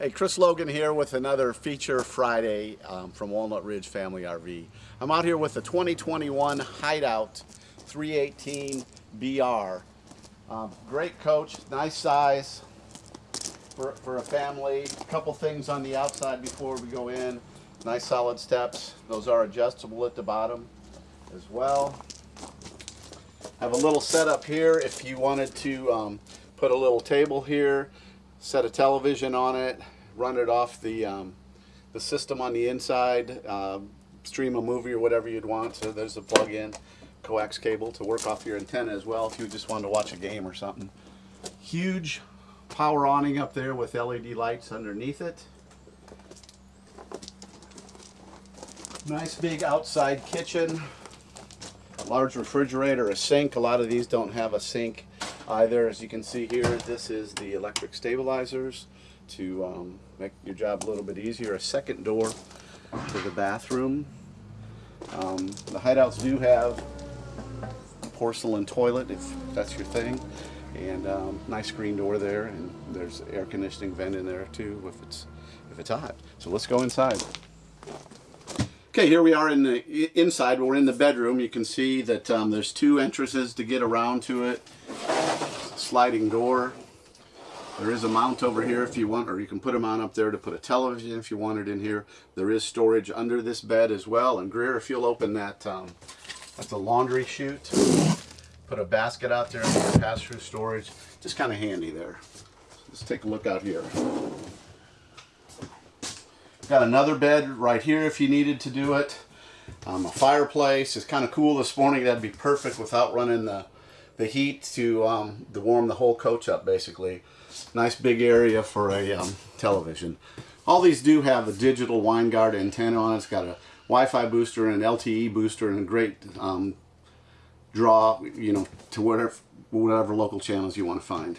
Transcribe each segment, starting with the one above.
Hey, Chris Logan here with another Feature Friday um, from Walnut Ridge Family RV. I'm out here with the 2021 Hideout 318 BR. Um, great coach, nice size for, for a family. A couple things on the outside before we go in. Nice solid steps. Those are adjustable at the bottom as well. Have a little setup here if you wanted to um, put a little table here set a television on it, run it off the, um, the system on the inside, uh, stream a movie or whatever you'd want. So there's a plug-in coax cable to work off your antenna as well if you just wanted to watch a game or something. Huge power awning up there with LED lights underneath it. Nice big outside kitchen. Large refrigerator, a sink. A lot of these don't have a sink either. As you can see here, this is the electric stabilizers to um, make your job a little bit easier. A second door to the bathroom. Um, the hideouts do have porcelain toilet if that's your thing. And um, nice screen door there, and there's air conditioning vent in there too if it's if it's hot. So let's go inside. Okay, here we are in the inside. We're in the bedroom. You can see that um, there's two entrances to get around to it sliding door. There is a mount over here if you want, or you can put a mount up there to put a television if you want it in here. There is storage under this bed as well. And Greer, if you'll open that, um, that's a laundry chute. Put a basket out there pass-through storage. Just kind of handy there. Let's take a look out here. Got another bed right here if you needed to do it. Um, a fireplace. It's kind of cool this morning. That'd be perfect without running the the heat to, um, to warm the whole coach up basically. Nice big area for a um, television. All these do have a digital Winegard antenna on it. It's got a Wi-Fi booster and an LTE booster and a great um, draw, you know, to whatever, whatever local channels you want to find.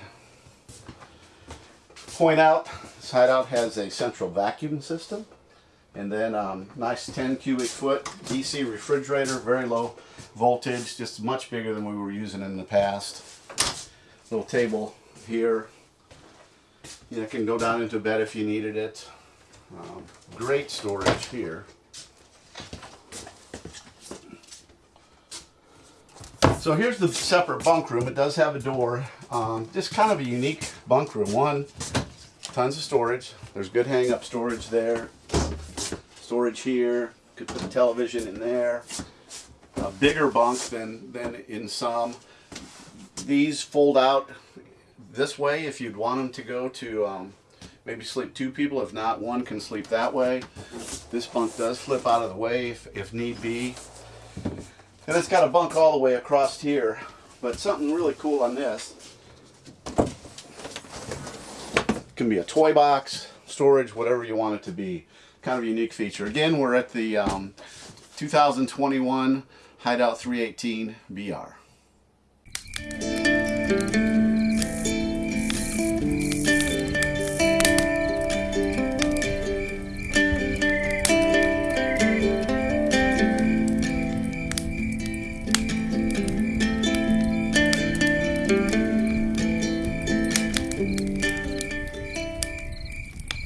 Point out, hideout has a central vacuum system and then um, nice 10 cubic foot DC refrigerator, very low voltage, just much bigger than we were using in the past. Little table here. You know, can go down into bed if you needed it. Um, great storage here. So here's the separate bunk room. It does have a door. Um, just kind of a unique bunk room. One, tons of storage. There's good hang up storage there. Storage here. Could put a television in there a bigger bunk than, than in some. These fold out this way if you'd want them to go to um, maybe sleep two people. If not, one can sleep that way. This bunk does flip out of the way if, if need be. And it's got a bunk all the way across here. But something really cool on this can be a toy box, storage, whatever you want it to be. Kind of a unique feature. Again, we're at the um, 2021 Hideout 318 BR.